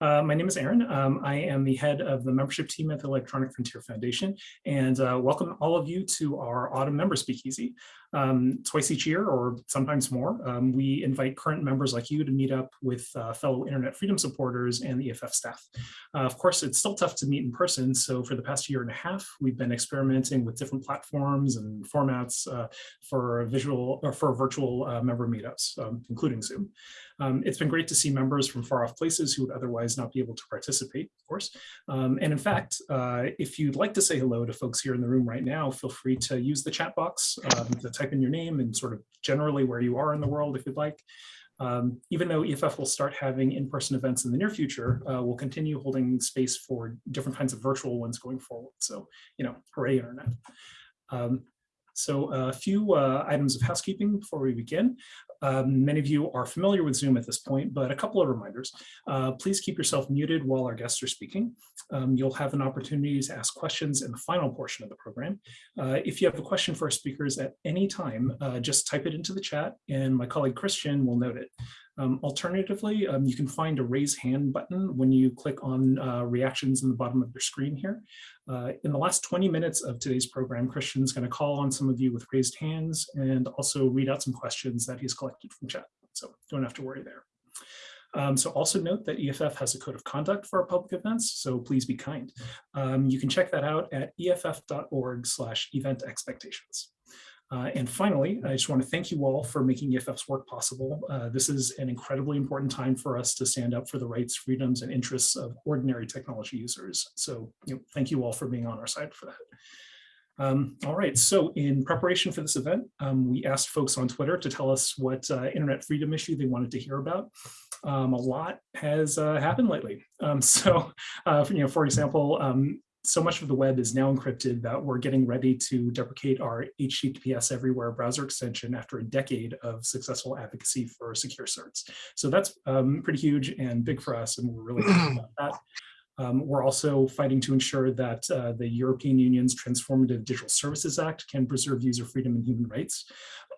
Uh, my name is Aaron. Um, I am the head of the membership team at the Electronic Frontier Foundation, and uh, welcome all of you to our autumn member speakeasy. Um, twice each year, or sometimes more, um, we invite current members like you to meet up with uh, fellow internet freedom supporters and the EFF staff. Uh, of course, it's still tough to meet in person, so for the past year and a half, we've been experimenting with different platforms and formats uh, for visual or for virtual uh, member meetups, um, including Zoom. Um, it's been great to see members from far off places who would otherwise not be able to participate, of course. Um, and in fact, uh, if you'd like to say hello to folks here in the room right now, feel free to use the chat box um, to type in your name and sort of generally where you are in the world if you'd like. Um, even though EFF will start having in-person events in the near future, uh, we'll continue holding space for different kinds of virtual ones going forward. So, you know, hooray internet. Um, so a few uh, items of housekeeping before we begin. Um, many of you are familiar with Zoom at this point, but a couple of reminders. Uh, please keep yourself muted while our guests are speaking. Um, you'll have an opportunity to ask questions in the final portion of the program. Uh, if you have a question for our speakers at any time, uh, just type it into the chat and my colleague Christian will note it. Um, alternatively, um, you can find a raise hand button when you click on uh, reactions in the bottom of your screen here. Uh, in the last 20 minutes of today's program, Christian's going to call on some of you with raised hands and also read out some questions that he's collected from chat. So don't have to worry there. Um, so also note that EFF has a code of conduct for our public events, so please be kind. Um, you can check that out at eff.org slash event expectations. Uh, and finally, I just want to thank you all for making EFF's work possible. Uh, this is an incredibly important time for us to stand up for the rights, freedoms, and interests of ordinary technology users. So you know, thank you all for being on our side for that. Um, all right, so in preparation for this event, um, we asked folks on Twitter to tell us what uh, internet freedom issue they wanted to hear about. Um, a lot has uh, happened lately. Um, so, uh, you know, for example, um, so much of the web is now encrypted that we're getting ready to deprecate our HTTPS everywhere browser extension after a decade of successful advocacy for secure certs. So that's um, pretty huge and big for us, and we're really happy about that. Um, we're also fighting to ensure that uh, the European Union's Transformative Digital Services Act can preserve user freedom and human rights.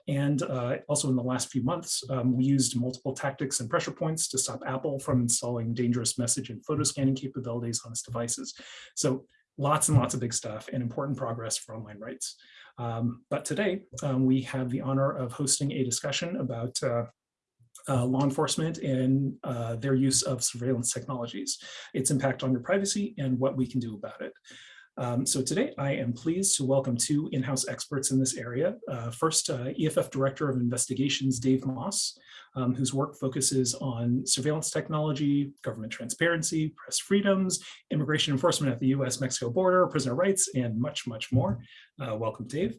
And uh, also in the last few months, um, we used multiple tactics and pressure points to stop Apple from installing dangerous message and photo scanning capabilities on its devices. So lots and lots of big stuff and important progress for online rights. Um, but today um, we have the honor of hosting a discussion about uh, uh, law enforcement and uh, their use of surveillance technologies, its impact on your privacy and what we can do about it. Um, so today I am pleased to welcome two in-house experts in this area. Uh, first, uh, EFF Director of Investigations, Dave Maass, um, whose work focuses on surveillance technology, government transparency, press freedoms, immigration enforcement at the US-Mexico border, prisoner rights, and much, much more. Uh, welcome, Dave.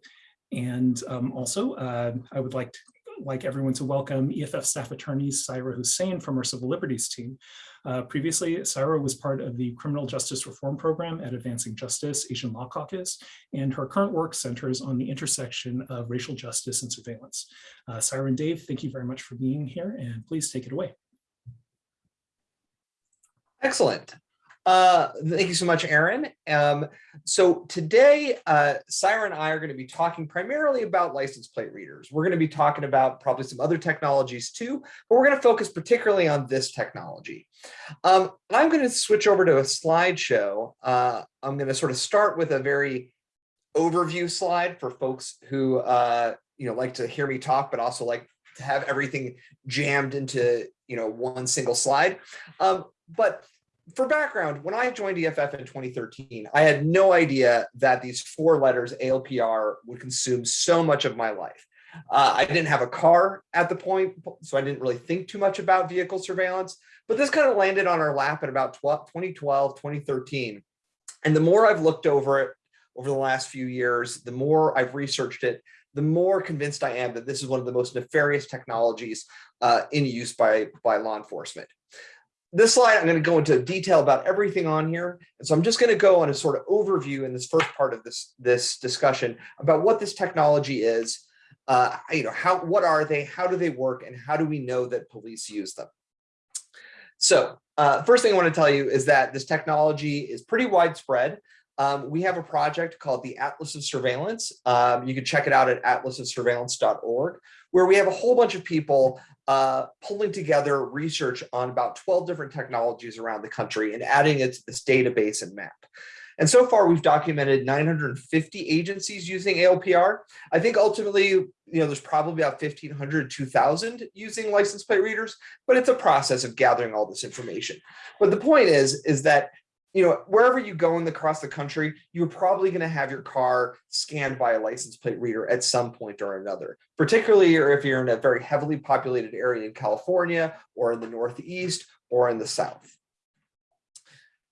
And um, also, uh, I would like to like everyone to welcome EFF staff attorney Saira Hussain from our civil liberties team. Uh, previously, Saira was part of the criminal justice reform program at Advancing Justice Asian Law Caucus, and her current work centers on the intersection of racial justice and surveillance. Uh, Saira and Dave, thank you very much for being here, and please take it away. Excellent. Uh, thank you so much, Aaron. Um, so today, uh, and I are going to be talking primarily about license plate readers. We're going to be talking about probably some other technologies too, but we're going to focus particularly on this technology. Um, I'm going to switch over to a slideshow. Uh, I'm going to sort of start with a very overview slide for folks who uh, you know like to hear me talk, but also like to have everything jammed into you know one single slide. Um, but for background, when I joined EFF in 2013, I had no idea that these four letters ALPR would consume so much of my life. Uh, I didn't have a car at the point, so I didn't really think too much about vehicle surveillance, but this kind of landed on our lap in about 2012, 2013. And the more I've looked over it over the last few years, the more I've researched it, the more convinced I am that this is one of the most nefarious technologies uh, in use by, by law enforcement this slide, I'm going to go into detail about everything on here. And so I'm just going to go on a sort of overview in this first part of this, this discussion about what this technology is, uh, you know, how, what are they, how do they work, and how do we know that police use them? So uh, first thing I want to tell you is that this technology is pretty widespread. Um, we have a project called the Atlas of Surveillance. Um, you can check it out at atlasofsurveillance.org. where we have a whole bunch of people uh, pulling together research on about 12 different technologies around the country and adding it to this database and map. And so far, we've documented 950 agencies using ALPR. I think ultimately, you know, there's probably about 1,500, 2,000 using license plate readers, but it's a process of gathering all this information. But the point is, is that you know, wherever you go in the, across the country, you're probably going to have your car scanned by a license plate reader at some point or another, particularly if you're in a very heavily populated area in California or in the Northeast or in the South.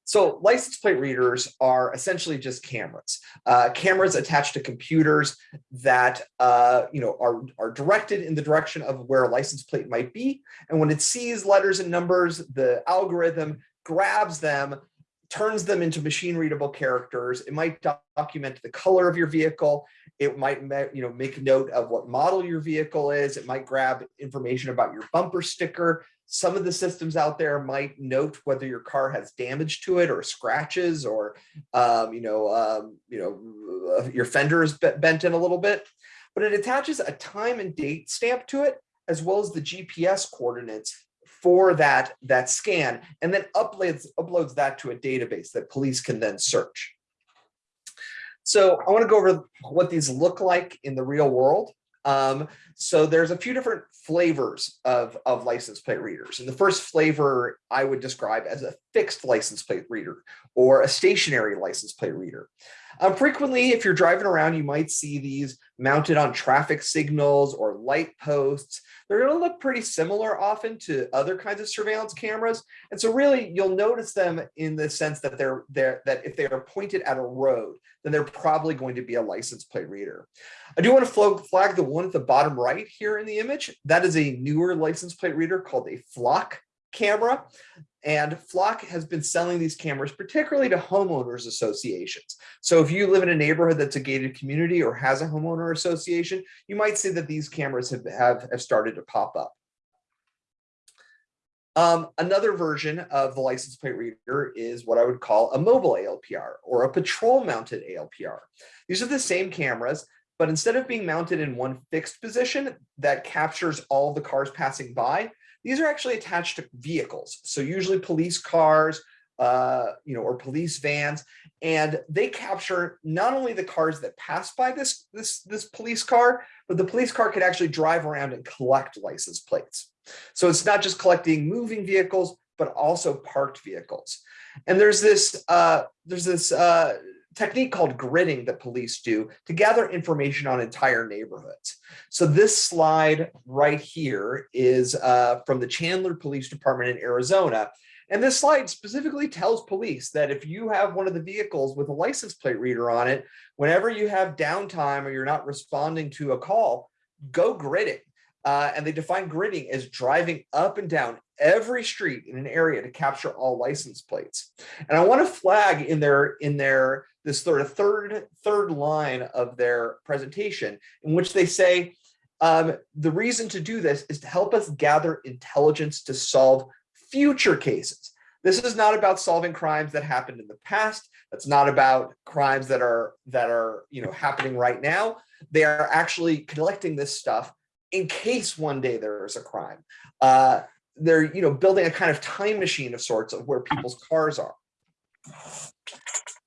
So license plate readers are essentially just cameras, uh, cameras attached to computers that uh, you know are, are directed in the direction of where a license plate might be. And when it sees letters and numbers, the algorithm grabs them, turns them into machine readable characters. It might document the color of your vehicle. It might you know make note of what model your vehicle is. It might grab information about your bumper sticker. Some of the systems out there might note whether your car has damage to it or scratches or, um, you know, um, you know, uh, your fender is bent in a little bit, but it attaches a time and date stamp to it, as well as the GPS coordinates for that, that scan, and then uploads, uploads that to a database that police can then search. So I want to go over what these look like in the real world. Um, so there's a few different flavors of, of license plate readers. And the first flavor I would describe as a fixed license plate reader or a stationary license plate reader. Um, frequently, if you're driving around, you might see these mounted on traffic signals or light posts. They're going to look pretty similar often to other kinds of surveillance cameras. And so really, you'll notice them in the sense that they're, they're that if they are pointed at a road, then they're probably going to be a license plate reader. I do want to flag the one at the bottom right here in the image. That is a newer license plate reader called a Flock camera. And Flock has been selling these cameras, particularly to homeowners associations. So if you live in a neighborhood that's a gated community or has a homeowner association, you might see that these cameras have, have, have started to pop up. Um, another version of the license plate reader is what I would call a mobile ALPR or a patrol mounted ALPR. These are the same cameras, but instead of being mounted in one fixed position that captures all the cars passing by, these are actually attached to vehicles. So usually police cars, uh, you know, or police vans, and they capture not only the cars that pass by this, this, this police car, but the police car could actually drive around and collect license plates. So it's not just collecting moving vehicles, but also parked vehicles. And there's this, uh, there's this uh, technique called gridding that police do to gather information on entire neighborhoods. So this slide right here is uh, from the Chandler Police Department in Arizona. And this slide specifically tells police that if you have one of the vehicles with a license plate reader on it, whenever you have downtime or you're not responding to a call, go gridding. Uh, and they define gridding as driving up and down every street in an area to capture all license plates. And I want to flag in their in their this sort of third third line of their presentation in which they say um, the reason to do this is to help us gather intelligence to solve future cases. This is not about solving crimes that happened in the past. That's not about crimes that are that are you know happening right now. They are actually collecting this stuff in case one day there is a crime. Uh, they're you know building a kind of time machine of sorts of where people's cars are.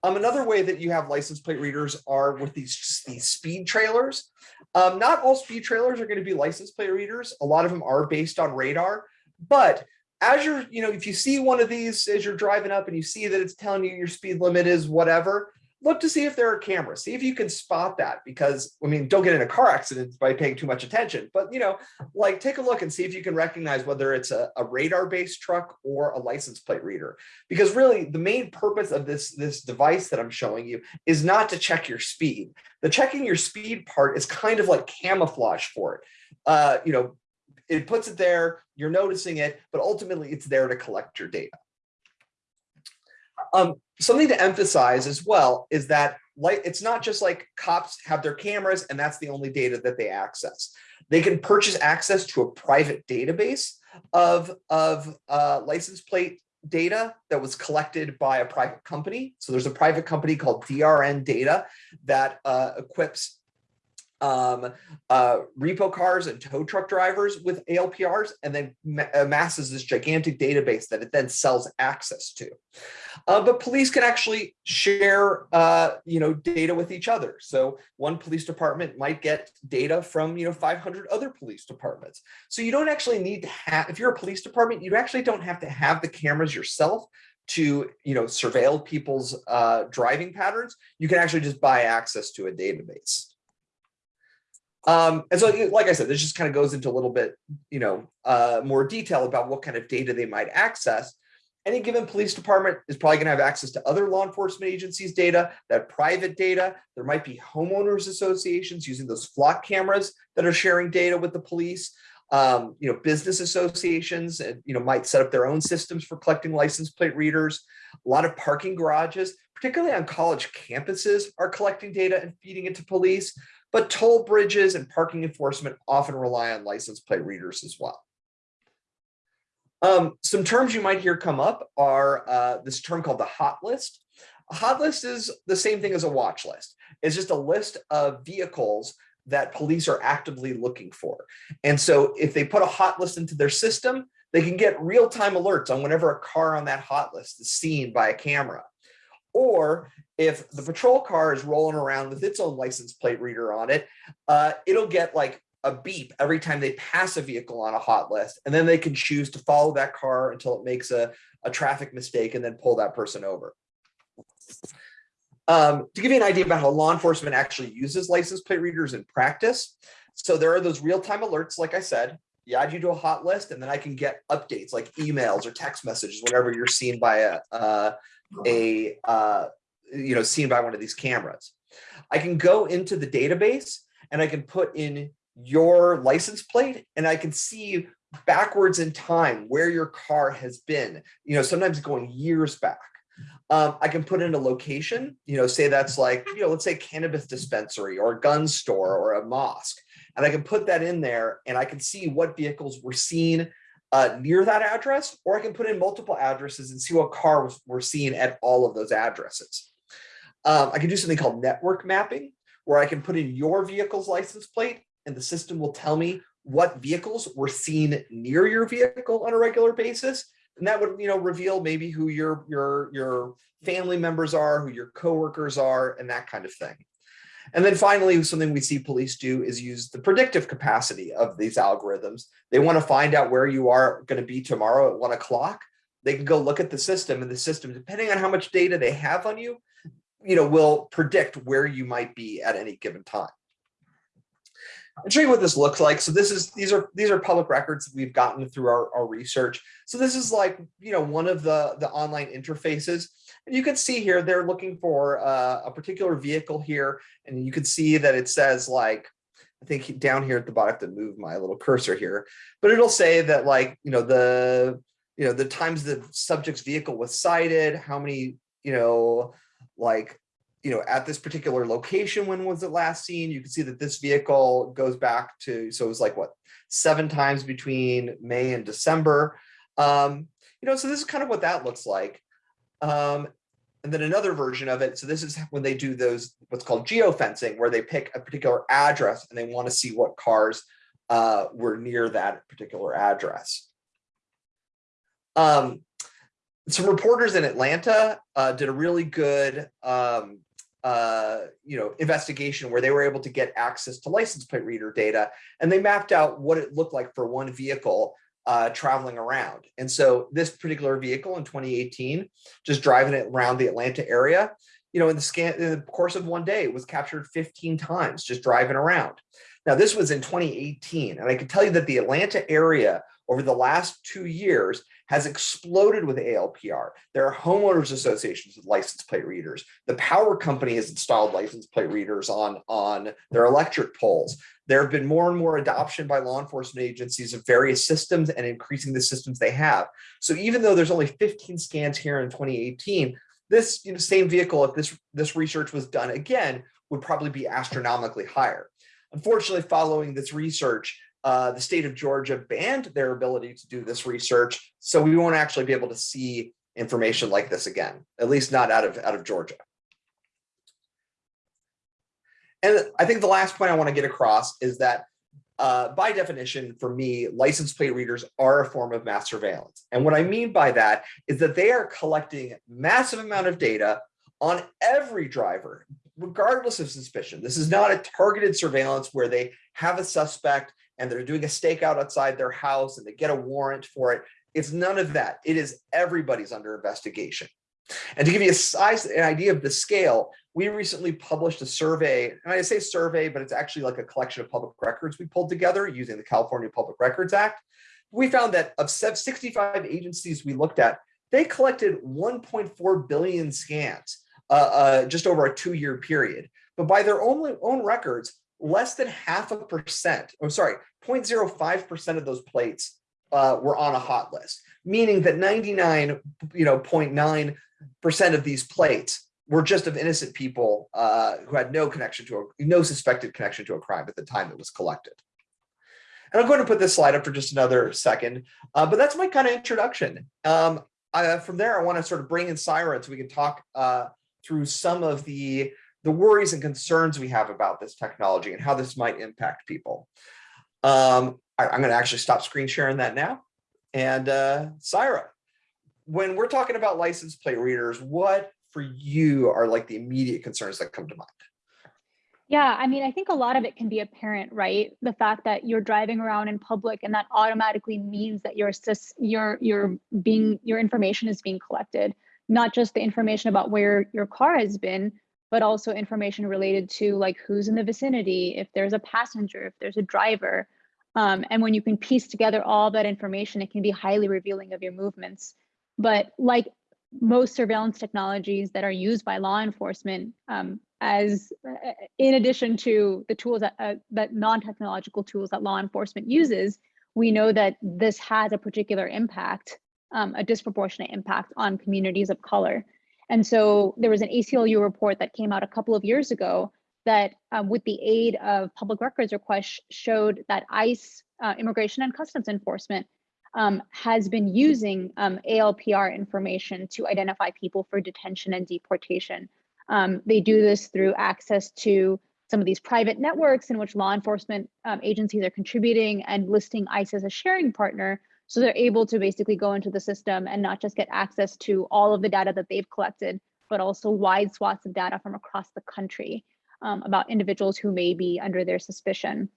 Um, another way that you have license plate readers are with these, these speed trailers. Um, not all speed trailers are going to be license plate readers. A lot of them are based on radar, but as you're, you know, if you see one of these as you're driving up and you see that it's telling you your speed limit is whatever, look to see if there are cameras, see if you can spot that because I mean, don't get in a car accident by paying too much attention, but you know, like take a look and see if you can recognize whether it's a, a radar based truck or a license plate reader. Because really the main purpose of this, this device that I'm showing you is not to check your speed. The checking your speed part is kind of like camouflage for it. Uh, you know, it puts it there, you're noticing it, but ultimately it's there to collect your data. Um, something to emphasize as well is that like it's not just like cops have their cameras and that's the only data that they access. They can purchase access to a private database of, of uh, license plate data that was collected by a private company. So there's a private company called DRN Data that uh, equips um, uh, repo cars and tow truck drivers with ALPRs and then ma- amasses this gigantic database that it then sells access to. Uh, but police can actually share, uh, you know, data with each other. So one police department might get data from, you know, 500 other police departments. So you don't actually need to have, if you're a police department, you actually don't have to have the cameras yourself to, you know, surveil people's uh, driving patterns. You can actually just buy access to a database. Um, and so, like I said, this just kind of goes into a little bit, you know, uh, more detail about what kind of data they might access. Any given police department is probably going to have access to other law enforcement agencies' data, that private data. There might be homeowners associations using those flock cameras that are sharing data with the police. Um, you know, business associations, and you know, might set up their own systems for collecting license plate readers. A lot of parking garages, particularly on college campuses, are collecting data and feeding it to police but toll bridges and parking enforcement often rely on license plate readers as well. Um, some terms you might hear come up are uh, this term called the hot list. A hot list is the same thing as a watch list. It's just a list of vehicles that police are actively looking for. And so if they put a hot list into their system, they can get real-time alerts on whenever a car on that hot list is seen by a camera. Or if the patrol car is rolling around with its own license plate reader on it, uh, it'll get like a beep every time they pass a vehicle on a hot list. And then they can choose to follow that car until it makes a, a traffic mistake and then pull that person over. Um, to give you an idea about how law enforcement actually uses license plate readers in practice. So there are those real-time alerts, like I said, you add you to a hot list and then I can get updates like emails or text messages whenever you're seen by a, uh, a uh, you know, seen by one of these cameras. I can go into the database and I can put in your license plate and I can see backwards in time where your car has been, you know, sometimes going years back. Um, I can put in a location, you know, say that's like, you know, let's say cannabis dispensary or a gun store or a mosque. And I can put that in there and I can see what vehicles were seen uh, near that address, or I can put in multiple addresses and see what cars were seen at all of those addresses. Um, I can do something called network mapping, where I can put in your vehicle's license plate and the system will tell me what vehicles were seen near your vehicle on a regular basis. And that would, you know, reveal maybe who your, your, your family members are, who your coworkers are, and that kind of thing. And then finally, something we see police do is use the predictive capacity of these algorithms. They want to find out where you are going to be tomorrow at one o'clock. They can go look at the system and the system, depending on how much data they have on you, you know, will predict where you might be at any given time. I'll show you what this looks like. So this is these are these are public records that we've gotten through our, our research. So this is like you know one of the the online interfaces, and you can see here they're looking for uh, a particular vehicle here, and you can see that it says like I think down here at the bottom, I have to move my little cursor here, but it'll say that like you know the you know the times the subject's vehicle was sighted, how many you know like you know, at this particular location, when was it last seen? You can see that this vehicle goes back to, so it was like what, seven times between May and December. Um, you know, so this is kind of what that looks like. Um, and then another version of it. So this is when they do those, what's called geofencing, where they pick a particular address and they want to see what cars uh, were near that particular address. Um, some reporters in Atlanta uh, did a really good um, uh, you know, investigation where they were able to get access to license plate reader data and they mapped out what it looked like for one vehicle uh, traveling around. And so this particular vehicle in 2018, just driving it around the Atlanta area, you know, in the scan in the course of one day, it was captured 15 times just driving around. Now this was in 2018, and I can tell you that the Atlanta area over the last two years has exploded with ALPR. There are homeowners associations with license plate readers. The power company has installed license plate readers on, on their electric poles. There have been more and more adoption by law enforcement agencies of various systems and increasing the systems they have. So even though there's only 15 scans here in 2018, this you know, same vehicle, if this, this research was done again, would probably be astronomically higher. Unfortunately, following this research, uh, the state of Georgia banned their ability to do this research. So we won't actually be able to see information like this again, at least not out of, out of Georgia. And I think the last point I want to get across is that uh, by definition, for me, license plate readers are a form of mass surveillance. And what I mean by that is that they are collecting massive amount of data on every driver, regardless of suspicion. This is not a targeted surveillance where they have a suspect and they're doing a stakeout outside their house and they get a warrant for it. It's none of that. It is everybody's under investigation. And to give you a size, an idea of the scale, we recently published a survey, and I say survey, but it's actually like a collection of public records we pulled together using the California Public Records Act. We found that of 65 agencies we looked at, they collected 1.4 billion scans uh, uh, just over a two-year period. But by their own, own records, less than half a percent, oh sorry, 0.05% of those plates uh, were on a hot list, meaning that 99, you know, 0.9 percent of these plates were just of innocent people uh, who had no connection to a no suspected connection to a crime at the time it was collected. And I'm going to put this slide up for just another second, uh, but that's my kind of introduction. Um, I, from there, I want to sort of bring in Saira so we can talk uh, through some of the the worries and concerns we have about this technology and how this might impact people. Um, I, am going to actually stop screen sharing that now. And uh, Saira, when we're talking about license plate readers, what for you are like the immediate concerns that come to mind? Yeah, I mean, I think a lot of it can be apparent, right? The fact that you're driving around in public and that automatically means that your your your being your information is being collected, not just the information about where your car has been, but also information related to like who's in the vicinity, if there's a passenger, if there's a driver. Um, and when you can piece together all that information, it can be highly revealing of your movements. But like most surveillance technologies that are used by law enforcement um, as uh, in addition to the tools that, uh, that non-technological tools that law enforcement uses, we know that this has a particular impact, um, a disproportionate impact on communities of color. And so there was an ACLU report that came out a couple of years ago that um, with the aid of public records requests showed that ICE, uh, Immigration and Customs Enforcement, um, has been using um, ALPR information to identify people for detention and deportation. Um, they do this through access to some of these private networks in which law enforcement um, agencies are contributing and listing ICE as a sharing partner. So they're able to basically go into the system and not just get access to all of the data that they've collected, but also wide swaths of data from across the country um, about individuals who may be under their suspicion.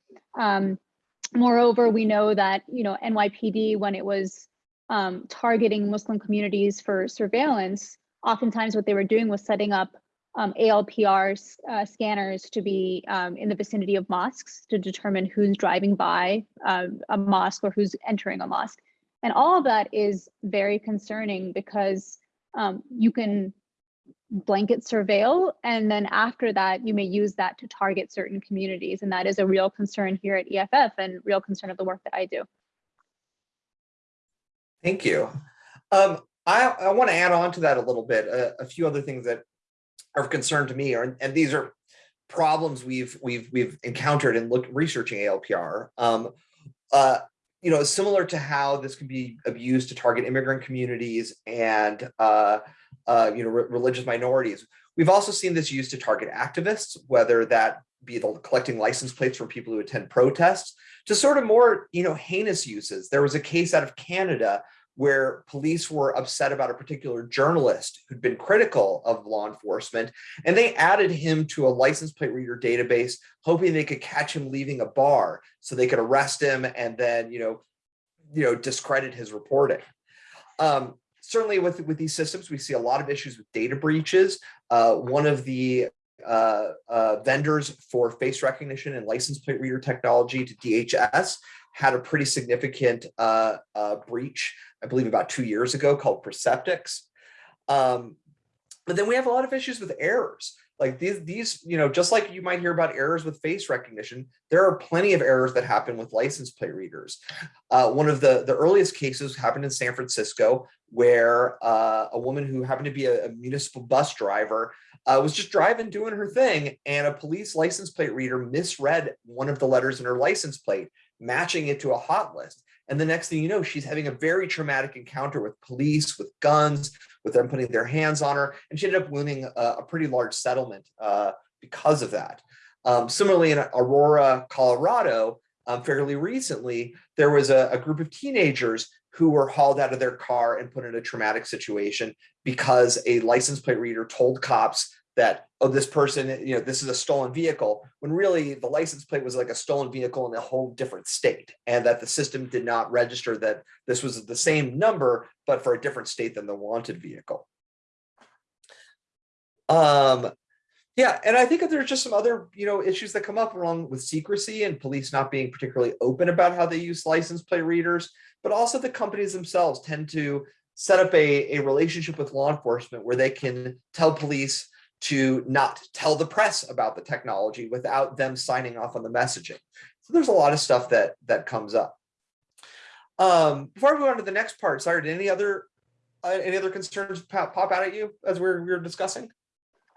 Moreover, we know that, you know, NYPD, when it was um, targeting Muslim communities for surveillance, oftentimes what they were doing was setting up um, ALPR uh, scanners to be um, in the vicinity of mosques to determine who's driving by uh, a mosque or who's entering a mosque. And all of that is very concerning because um, you can blanket surveil. And then after that, you may use that to target certain communities. And that is a real concern here at EFF and real concern of the work that I do. Thank you. Um, I, I want to add on to that a little bit, a, a few other things that are of concern to me, are, and these are problems we've we've we've encountered in look researching ALPR. Um, uh, you know, similar to how this can be abused to target immigrant communities and uh, uh, you know, re religious minorities. We've also seen this used to target activists, whether that be the collecting license plates from people who attend protests, to sort of more, you know, heinous uses. There was a case out of Canada where police were upset about a particular journalist who'd been critical of law enforcement, and they added him to a license plate reader database, hoping they could catch him leaving a bar so they could arrest him and then, you know, you know, discredit his reporting. Um, certainly with, with these systems, we see a lot of issues with data breaches. Uh, one of the uh, uh, vendors for face recognition and license plate reader technology to DHS had a pretty significant uh, uh, breach, I believe about two years ago called Perceptics. Um, but then we have a lot of issues with errors. Like these, these, you know, just like you might hear about errors with face recognition, there are plenty of errors that happen with license plate readers. Uh, one of the, the earliest cases happened in San Francisco where uh, a woman who happened to be a, a municipal bus driver uh, was just driving, doing her thing, and a police license plate reader misread one of the letters in her license plate, matching it to a hot list. And the next thing you know, she's having a very traumatic encounter with police, with guns, with them putting their hands on her. And she ended up winning a, a pretty large settlement uh, because of that. Um, similarly, in Aurora, Colorado, um, fairly recently, there was a, a group of teenagers who were hauled out of their car and put in a traumatic situation because a license plate reader told cops that, oh, this person, you know, this is a stolen vehicle, when really the license plate was like a stolen vehicle in a whole different state, and that the system did not register that this was the same number, but for a different state than the wanted vehicle. Um, yeah, and I think that there's just some other, you know, issues that come up along with secrecy and police not being particularly open about how they use license plate readers, but also the companies themselves tend to set up a, a relationship with law enforcement where they can tell police to not tell the press about the technology without them signing off on the messaging. So there's a lot of stuff that that comes up. Um, before I move on to the next part, sorry, did any other uh, any other concerns pop, out at you as we're we we're discussing?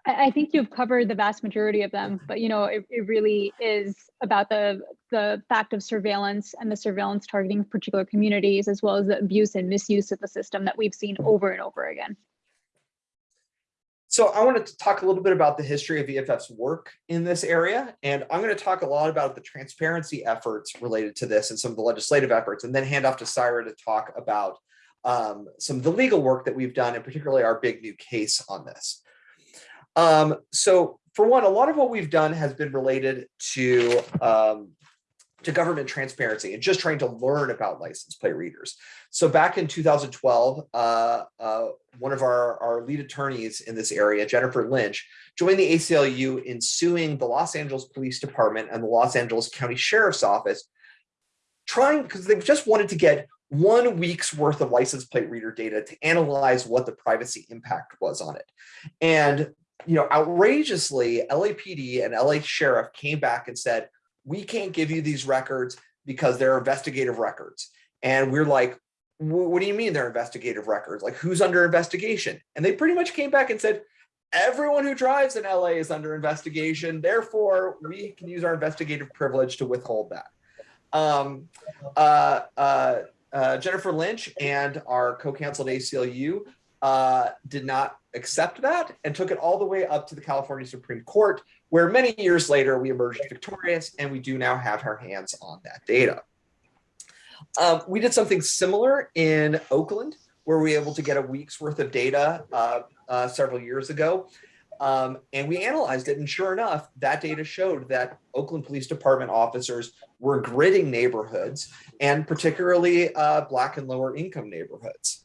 I, I think you've covered the vast majority of them, but you know, it, it really is about the the fact of surveillance and the surveillance targeting particular communities, as well as the abuse and misuse of the system that we've seen over and over again. So I wanted to talk a little bit about the history of EFF's work in this area, and I'm going to talk a lot about the transparency efforts related to this and some of the legislative efforts, and then hand off to Saira to talk about um, some of the legal work that we've done, and particularly our big new case on this. Um, so for one, a lot of what we've done has been related to um, to government transparency and just trying to learn about license plate readers. So back in 2012, uh, uh, one of our, our lead attorneys in this area, Jennifer Lynch, joined the ACLU in suing the Los Angeles Police Department and the Los Angeles County Sheriff's Office, trying because they just wanted to get one week's worth of license plate reader data to analyze what the privacy impact was on it. And you know, outrageously, LAPD and LA Sheriff came back and said, we can't give you these records because they're investigative records. And we're like, what do you mean they're investigative records? Like who's under investigation? And they pretty much came back and said, everyone who drives in LA is under investigation. Therefore, we can use our investigative privilege to withhold that. Um, uh, uh, uh, Jennifer Lynch and our co-counsel at ACLU uh, did not accept that and took it all the way up to the California Supreme Court, where many years later we emerged victorious and we do now have our hands on that data. Um, we did something similar in Oakland, where we were able to get a week's worth of data uh, uh, several years ago. Um, and we analyzed it, and sure enough, that data showed that Oakland Police Department officers were gridding neighborhoods, and particularly uh, Black and lower income neighborhoods.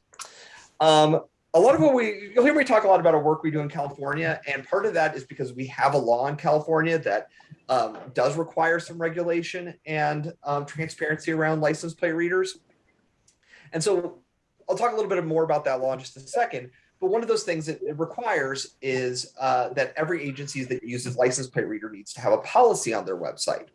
Um, a lot of what we you'll hear me talk a lot about our work we do in California, and part of that is because we have a law in California that um, does require some regulation and um, transparency around license plate readers. And so I'll talk a little bit more about that law in just a second. But one of those things that it requires is uh, that every agency that uses license plate reader needs to have a policy on their website.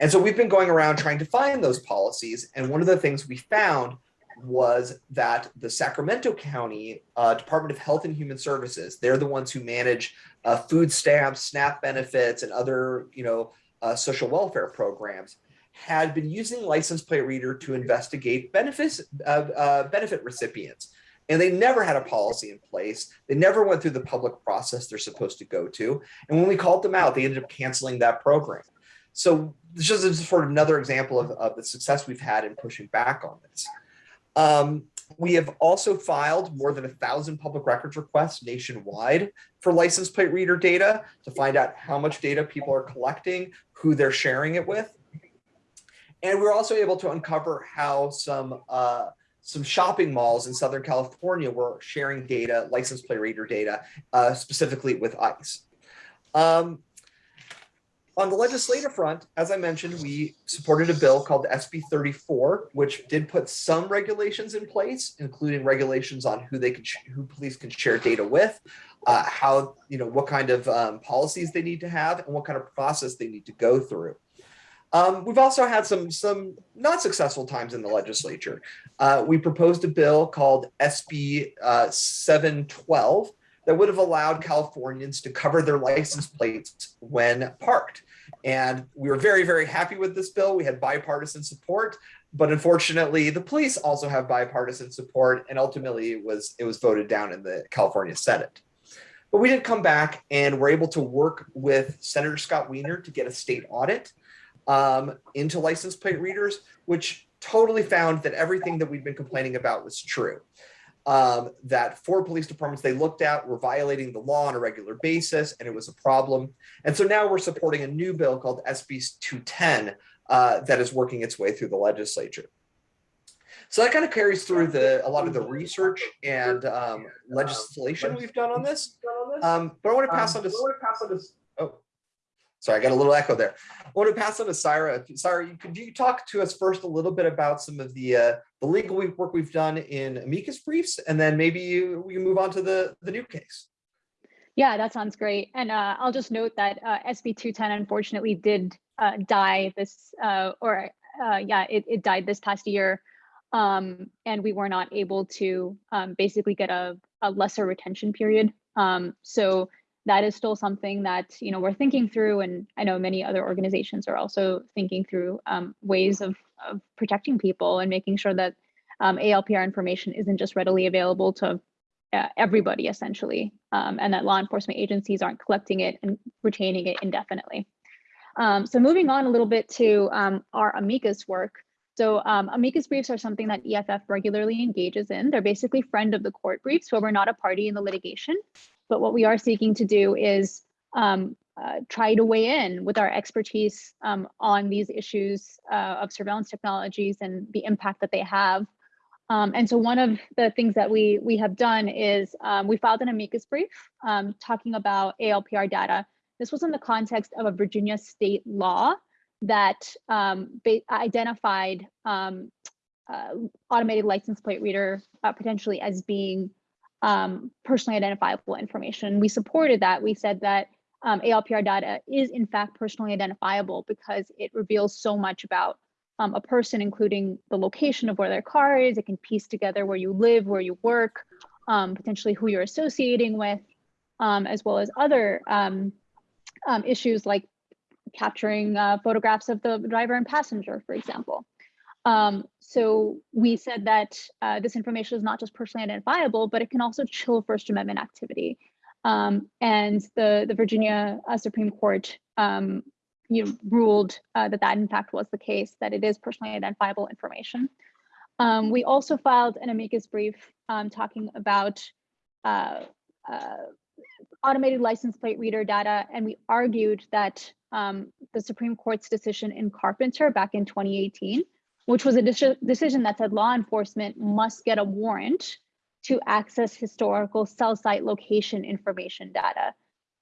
And so we've been going around trying to find those policies. And one of the things we found was that the Sacramento County uh, Department of Health and Human Services, they're the ones who manage uh, food stamps, SNAP benefits, and other, you know, uh, social welfare programs, had been using license plate reader to investigate benefits, uh, benefit recipients. And they never had a policy in place. They never went through the public process they're supposed to go to. And when we called them out, they ended up canceling that program. So this is sort of another example of, of the success we've had in pushing back on this. Um, we have also filed more than a thousand public records requests nationwide for license plate reader data to find out how much data people are collecting, who they're sharing it with. And we're also able to uncover how some uh, some shopping malls in Southern California were sharing data, license plate reader data, uh, specifically with ICE. Um, on the legislative front, as I mentioned, we supported a bill called SB 34, which did put some regulations in place, including regulations on who they can, who police can share data with, uh, how, you know, what kind of um, policies they need to have, and what kind of process they need to go through. Um, we've also had some some not successful times in the legislature. Uh, we proposed a bill called SB uh, 712, that would have allowed Californians to cover their license plates when parked. And we were very, very happy with this bill. We had bipartisan support, but unfortunately, the police also have bipartisan support, and ultimately, it was it was voted down in the California Senate. But we did come back and were able to work with Senator Scott Wiener to get a state audit um, into license plate readers, which totally found that everything that we'd been complaining about was true. Um, that four police departments they looked at were violating the law on a regular basis, and it was a problem. And so now we're supporting a new bill called SB 210 uh, that is working its way through the legislature. So that kind of carries through the a lot of the research and um, legislation we've done on this. Um, but I want to pass on to sorry, I got a little echo there. I want to pass on to. Saira, you, could you talk to us first a little bit about some of the uh, the legal work we've done in amicus briefs, and then maybe you, we can move on to the the new case. Yeah, that sounds great. And uh, I'll just note that uh, SB 210 unfortunately did uh, die this, uh, or uh, yeah, it, it died this past year. Um, and we were not able to um, basically get a, a lesser retention period. Um, so that is still something that you know we're thinking through, and I know many other organizations are also thinking through um, ways of, of protecting people and making sure that um, ALPR information isn't just readily available to uh, everybody essentially, um, and that law enforcement agencies aren't collecting it and retaining it indefinitely. Um, so moving on a little bit to um, our amicus work. So um, amicus briefs are something that EFF regularly engages in. They're basically friend of the court briefs where we're not a party in the litigation. But what we are seeking to do is um, uh, try to weigh in with our expertise um, on these issues uh, of surveillance technologies and the impact that they have. Um, and so one of the things that we we have done is um, we filed an amicus brief um, talking about ALPR data. This was in the context of a Virginia state law that um, identified uh, automated license plate reader uh, potentially as being um, personally identifiable information. We supported that. We said that um, ALPR data is in fact personally identifiable because it reveals so much about um, a person, including the location of where their car is. It can piece together where you live, where you work, um, potentially who you're associating with, as well as other issues like capturing uh, photographs of the driver and passenger, for example. Um, so we said that uh, this information is not just personally identifiable, but it can also chill First Amendment activity. Um, and the, the Virginia uh, Supreme Court um, you know, ruled uh, that that in fact was the case, that it is personally identifiable information. Um, we also filed an amicus brief um, talking about uh, uh, automated license plate reader data, and we argued that um, the Supreme Court's decision in Carpenter back in 2018, which was a de decision that said law enforcement must get a warrant to access historical cell site location information data.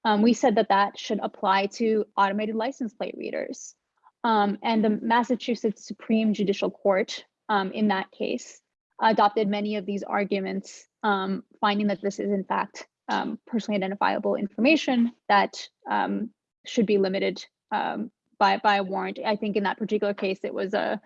Um, we said that that should apply to automated license plate readers. Um, and the Massachusetts Supreme Judicial Court um, in that case adopted many of these arguments, um, finding that this is in fact um, personally identifiable information that um, should be limited by by a warrant. I think in that particular case, it was a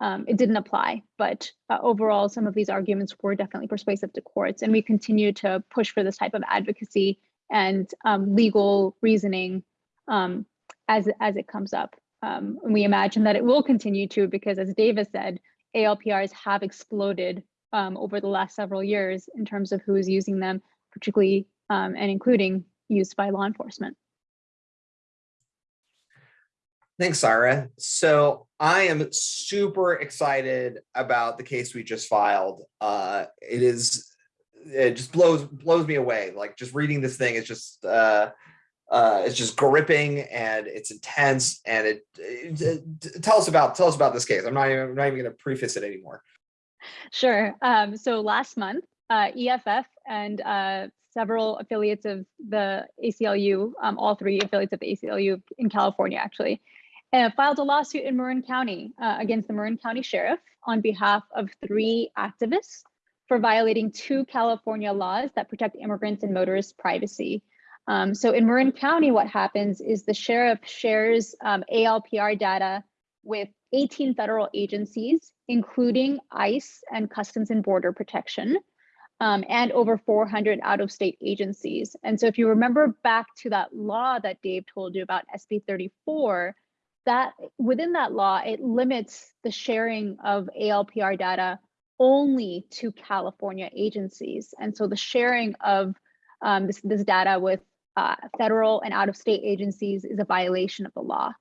um, it didn't apply, but uh, overall, some of these arguments were definitely persuasive to courts, and we continue to push for this type of advocacy and um, legal reasoning um, as as it comes up. Um, and we imagine that it will continue to because, as Davis said, ALPRs have exploded um, over the last several years in terms of who is using them, particularly and including used by law enforcement. Thanks, Sarah. So I am super excited about the case we just filed. Uh, it is, it just blows blows me away. Like just reading this thing is just, uh, uh, it's just gripping and it's intense. And it, it, it, tell us about tell us about this case. I'm not even I'm not even going to preface it anymore. Sure. Um, so last month, uh, EFF and uh, several affiliates of the ACLU, um, all three affiliates of the ACLU in California, actually, uh, filed a lawsuit in Marin County uh, against the Marin County Sheriff on behalf of three activists for violating two California laws that protect immigrants and motorists' privacy. Um, so in Marin County, what happens is the sheriff shares um, ALPR data with 18 federal agencies, including ICE and Customs and Border Protection, um, and over 400 out-of-state agencies. And so if you remember back to that law that Dave told you about, SB 34, that within that law, it limits the sharing of ALPR data only to California agencies. And so the sharing of um, this, this data with uh, federal and out-of-state agencies is a violation of the law.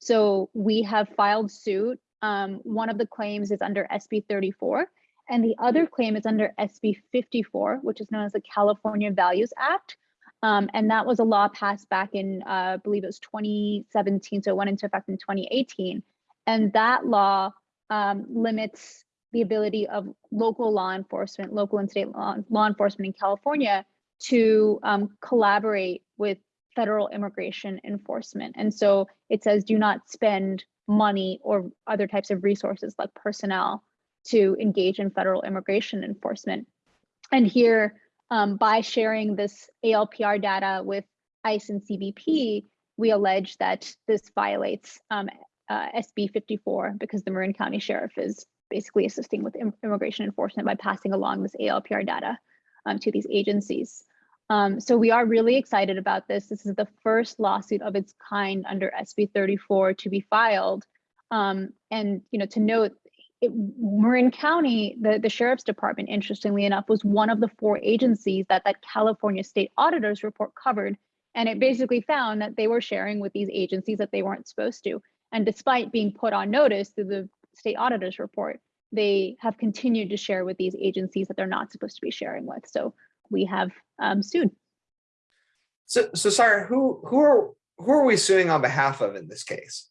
So we have filed suit. Um, one of the claims is under SB 34, and the other claim is under SB 54, which is known as the California Values Act. Um, and that was a law passed back in, uh, I believe it was 2017, so it went into effect in 2018. And that law um, limits the ability of local law enforcement, local and state law, law enforcement in California to um, collaborate with federal immigration enforcement. And so it says do not spend money or other types of resources like personnel to engage in federal immigration enforcement. And here, um, by sharing this ALPR data with ICE and CBP, we allege that this violates um, uh, SB 54 because the Marin County Sheriff is basically assisting with im immigration enforcement by passing along this ALPR data um, to these agencies. Um, so we are really excited about this. This is the first lawsuit of its kind under SB 34 to be filed. Um, and you know, to note, it, Marin County, the, the Sheriff's Department, interestingly enough, was one of the four agencies that that California State Auditor's report covered. And it basically found that they were sharing with these agencies that they weren't supposed to. And despite being put on notice through the State Auditor's report, they have continued to share with these agencies that they're not supposed to be sharing with. So we have um, sued. So, so Saira, who who are who are we suing on behalf of in this case?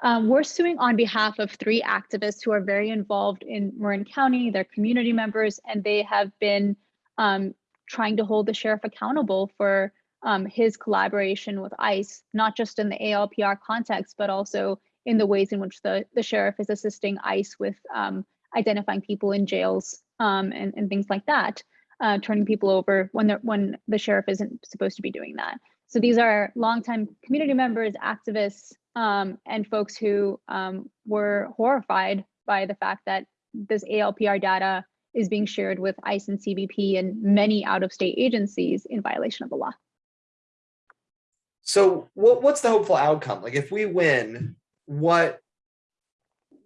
Um, we're suing on behalf of three activists who are very involved in Marin County, they're community members, and they have been um, trying to hold the sheriff accountable for um, his collaboration with ICE, not just in the ALPR context, but also in the ways in which the, the sheriff is assisting ICE with um, identifying people in jails um, and, and things like that, uh, turning people over when, when the sheriff isn't supposed to be doing that. So these are longtime community members, activists, um, and folks who um, were horrified by the fact that this ALPR data is being shared with ICE and CBP and many out-of-state agencies in violation of the law. So what, what's the hopeful outcome? Like if we win, what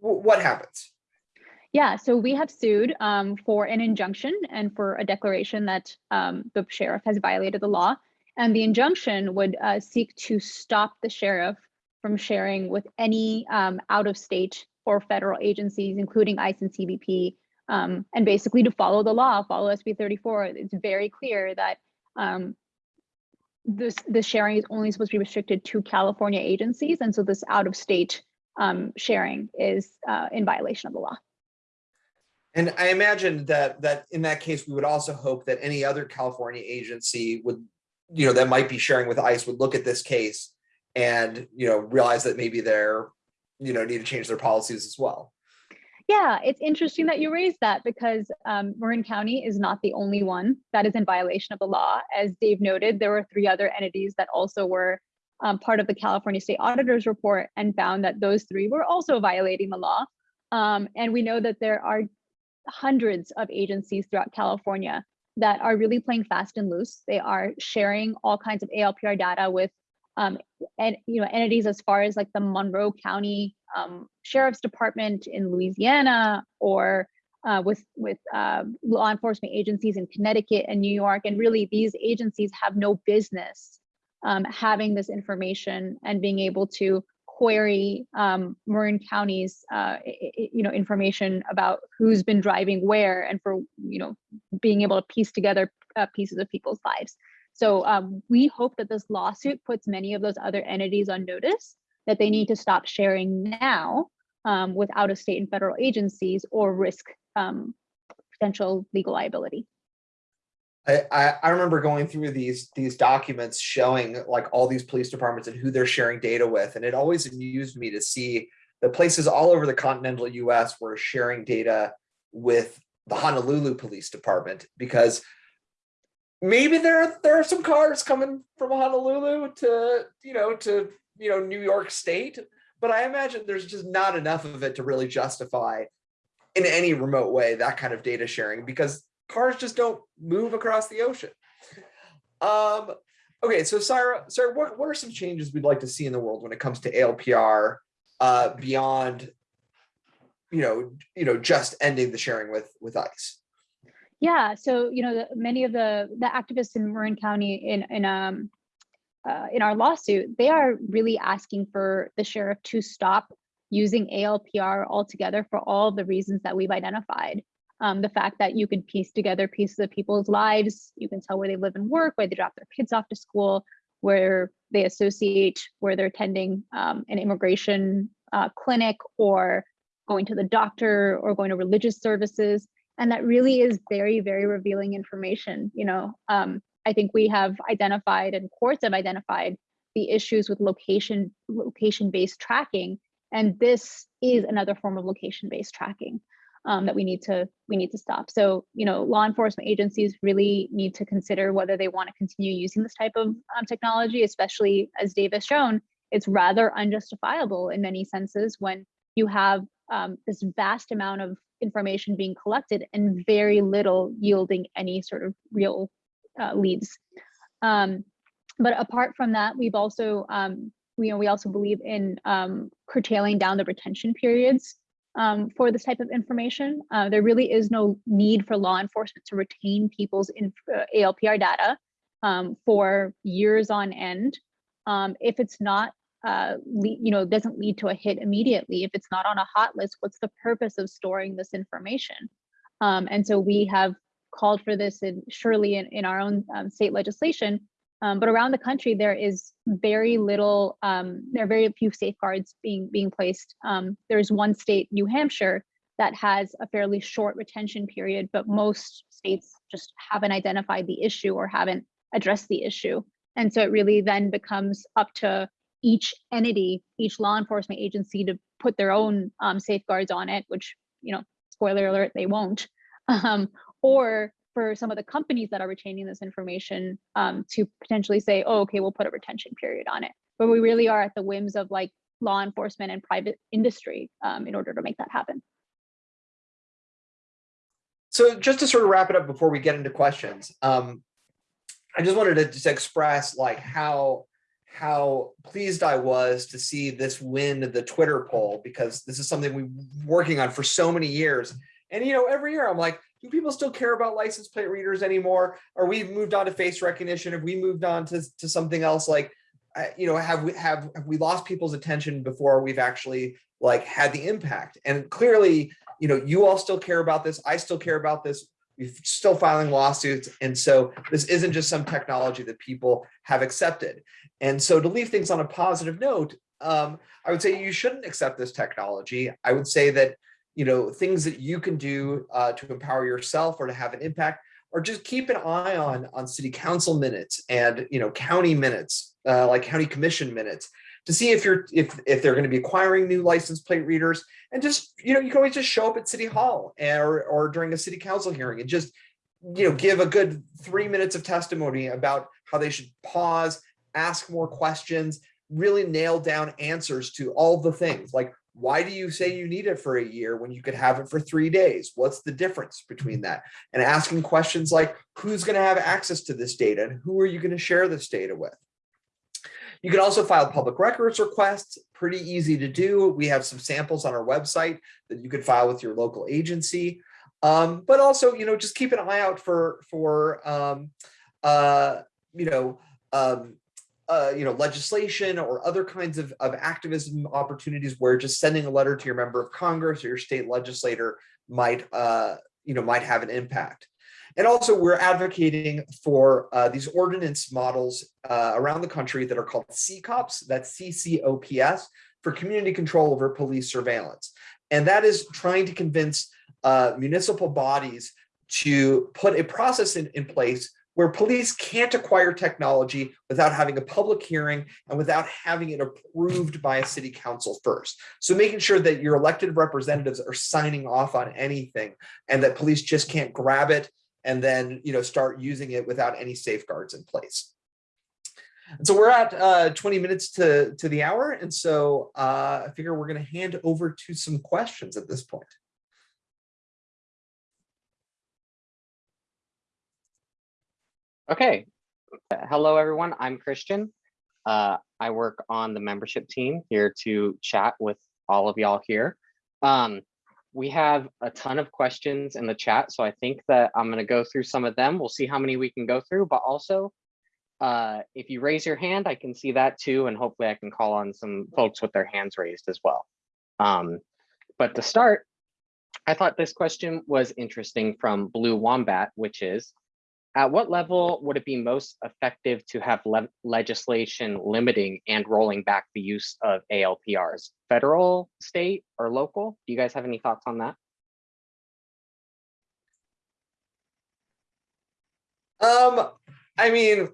what happens? Yeah, so we have sued um, for an injunction and for a declaration that um, the sheriff has violated the law. And the injunction would uh, seek to stop the sheriff from sharing with any um, out of state or federal agencies, including ICE and CBP, um, and basically to follow the law, follow SB 34. It's very clear that um, this, sharing is only supposed to be restricted to California agencies. And so this out of state um, sharing is uh, in violation of the law. And I imagine that that in that case, we would also hope that any other California agency would, you know, that might be sharing with ICE would look at this case and, you know, realize that maybe they're, you know, need to change their policies as well. Yeah, it's interesting that you raised that because um, Marin County is not the only one that is in violation of the law. As Dave noted, there were three other entities that also were um, part of the California State Auditor's report and found that those three were also violating the law. Um, and we know that there are hundreds of agencies throughout California that are really playing fast and loose. They are sharing all kinds of ALPR data with um, and you know entities as far as like the Monroe County um, Sheriff's Department in Louisiana or uh, with with uh, law enforcement agencies in Connecticut and New York. And really, these agencies have no business um, having this information and being able to query um, Marin County's uh, you know information about who's been driving where and for you know being able to piece together uh, pieces of people's lives. So um, we hope that this lawsuit puts many of those other entities on notice that they need to stop sharing now um, with out of state and federal agencies or risk um, potential legal liability. I, I, remember going through these these documents showing like all these police departments and who they're sharing data with. And it always amused me to see the places all over the continental US were sharing data with the Honolulu Police Department because maybe there are, there are some cars coming from Honolulu to, you know, to, you know, New York State, but I imagine there's just not enough of it to really justify in any remote way that kind of data sharing because cars just don't move across the ocean. Um, okay, so Saira, Saira, what, what are some changes we'd like to see in the world when it comes to ALPR uh, beyond, you know, you know, just ending the sharing with with ICE? Yeah, so you know, the, many of the the activists in Marin County in in um uh, in our lawsuit, they are really asking for the sheriff to stop using ALPR altogether for all the reasons that we've identified. Um, the fact that you can piece together pieces of people's lives, you can tell where they live and work, where they drop their kids off to school, where they associate, where they're attending um, an immigration uh, clinic or going to the doctor or going to religious services and that really is very very revealing information you know? Um, i think we have identified and courts have identified the issues with location location based tracking and this is another form of location based tracking um, that we need to we need to stop. So you know law enforcement agencies really need to consider whether they want to continue using this type of um, technology especially as dave has shown it's rather unjustifiable in many senses when you have um, this vast amount of information being collected and very little yielding any sort of real uh, leads. Um, but apart from that, we've also, um, we, you know, we also believe in um, curtailing down the retention periods um, for this type of information. Uh, there really is no need for law enforcement to retain people's uh, ALPR data um, for years on end. Um, if it's not uh, you know, doesn't lead to a hit immediately. If it's not on a hot list, what's the purpose of storing this information? Um, and so we have called for this in, surely in, in our own um, state legislation, um, but around the country, there is very little, um, there are very few safeguards being, being placed. Um, there's one state, New Hampshire, that has a fairly short retention period, but most states just haven't identified the issue or haven't addressed the issue. And so it really then becomes up to each entity, each law enforcement agency to put their own um, safeguards on it, which, you know, spoiler alert, they won't. Um, or for some of the companies that are retaining this information um, to potentially say, oh, okay, we'll put a retention period on it. But we really are at the whims of like law enforcement and private industry um, in order to make that happen. So just to sort of wrap it up before we get into questions, um, I just wanted to just express like how how pleased I was to see this win the Twitter poll because this is something we've working on for so many years. And you know, every year I'm like, do people still care about license plate readers anymore? Are we moved on to face recognition? Have we moved on to, to something else? Like, you know, have we have, have we lost people's attention before we've actually like had the impact? And clearly, you know, you all still care about this. I still care about this. Still filing lawsuits. And so this isn't just some technology that people have accepted. And so to leave things on a positive note, um, I would say you shouldn't accept this technology. I would say that, you know, things that you can do uh, to empower yourself or to have an impact or just keep an eye on on city council minutes and, you know, county minutes, uh, like county commission minutes to see if you're if if they're going to be acquiring new license plate readers. And just you know you can always just show up at city hall or or during a city council hearing and just you know give a good three minutes of testimony about how they should pause ask more questions really nail down answers to all the things. Like why do you say you need it for a year when you could have it for three days? What's the difference between that? And asking questions like who's going to have access to this data and who are you going to share this data with you can also file public records requests, pretty easy to do. We have some samples on our website that you could file with your local agency. Um, but also, you know, just keep an eye out for, for um, uh, you know, um, uh, you know, legislation or other kinds of, of activism opportunities where just sending a letter to your member of Congress or your state legislator might, uh, you know, might have an impact. And also we're advocating for uh, these ordinance models uh, around the country that are called CCOPS, that's CCOPS, for community control over police surveillance. And that is trying to convince uh, municipal bodies to put a process in, in place where police can't acquire technology without having a public hearing and without having it approved by a city council first. So making sure that your elected representatives are signing off on anything and that police just can't grab it and then you know start using it without any safeguards in place. And so we're at uh, 20 minutes to, to the hour. And so uh, I figure we're going to hand over to some questions at this point. Okay. Hello, everyone. I'm Christian. Uh, I work on the membership team here to chat with all of y'all here. Um, we have a ton of questions in the chat, so I think that I'm gonna go through some of them. We'll see how many we can go through, but also uh, if you raise your hand, I can see that too, and hopefully I can call on some folks with their hands raised as well. Um, but to start, I thought this question was interesting from Blue Wombat, which is, at what level would it be most effective to have le legislation limiting and rolling back the use of ALPRs? Federal, state, or local? Do you guys have any thoughts on that? Um, I mean,